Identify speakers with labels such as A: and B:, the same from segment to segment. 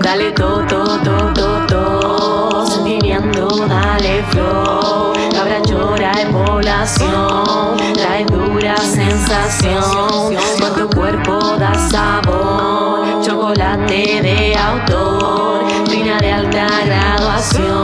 A: Dale to, to, to, to, to Sentimiento, dale flow. Cabra chora en población Trae dura sensación. Con tu cuerpo da sabor Chocolate de autor Fina de alta graduación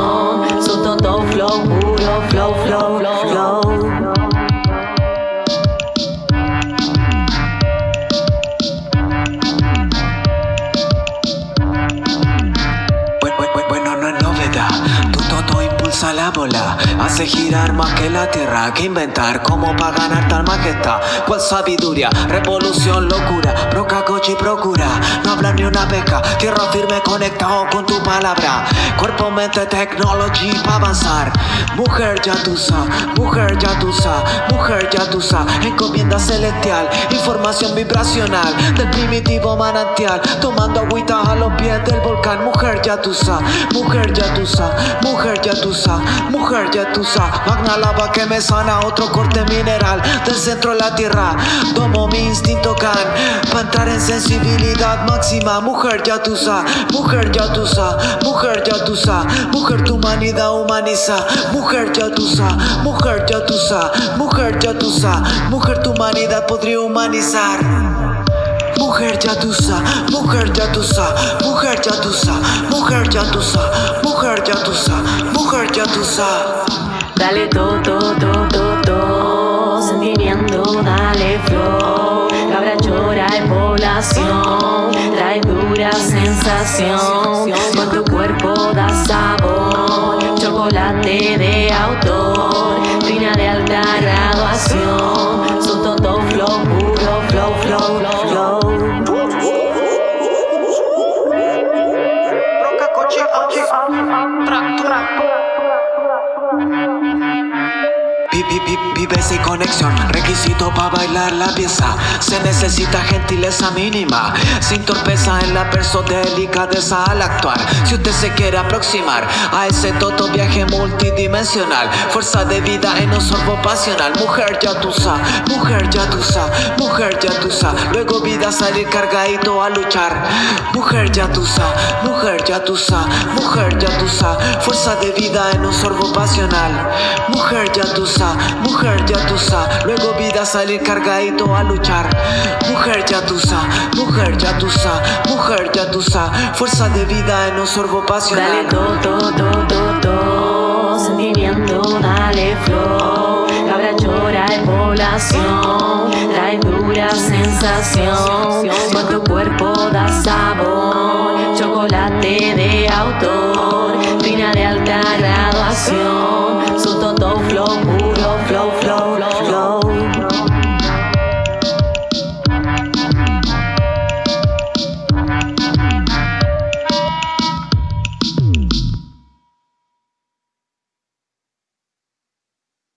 B: la bola Hace girar más que la tierra, que inventar Como para ganar tal majestad. Cual sabiduría, revolución, locura. Proca, coche y procura No hablar ni una beca, tierra firme conectado con tu palabra. Cuerpo, mente, technology para avanzar Mujer yatusa, mujer yatusa, mujer yatusa Encomienda celestial, información vibracional Del primitivo manantial Tomando agüita a los pies del volcán Mujer yatusa, mujer yatusa, mujer yatusa, mujer yatusa Magna lava que me sana otro corte mineral Del centro de la tierra Tomo mi instinto can Pa' entrar en sensibilidad máxima Mujer yatusa, mujer yatusa, mujer yatusa Mujer tu humanidad humaniza yatusa, mujer yatusa, mujer yatusa Mujer tu humanidad podría humanizar. Mujer yatusa, mujer yatusa, mujer yatusa, mujer yatusa, mujer yatusa, mujer yatusa.
A: Dale to, to, to, to, to Sentimiento, dale flow. Cabra chora en población Trae dura sensación. Con tu cuerpo da sabor Chocolate de autor Fina de alta graduación. Su todo flow, puro flow, flow, flow
B: Vives y conexión, requisito para bailar la pieza. Se necesita gentileza mínima. Sin torpeza en la verso delicadeza al actuar. Si usted se quiere aproximar a ese toto viaje multidimensional. Fuerza de vida en un sorbo pasional. Mujer yatusa, mujer yatusa, mujer yatusa Luego vida salir cargadito a luchar. Mujer yatusa, mujer yatusa, mujer yatusa Fuerza de vida en un sorbo pasional. Mujer yatusa, mujer yatusa Luego vida salir cargadito a luchar. Mujer yatusa, mujer yatusa, mujer yatusa Fuerza de vida en un sorbo
A: Dale
B: pasional
A: to, to, to, to, to Sentimiento, dale flow. Cabra chora en población. Trae dura sensación. Con tu cuerpo da sabor. Chocolate de autor. Fina de alta graduación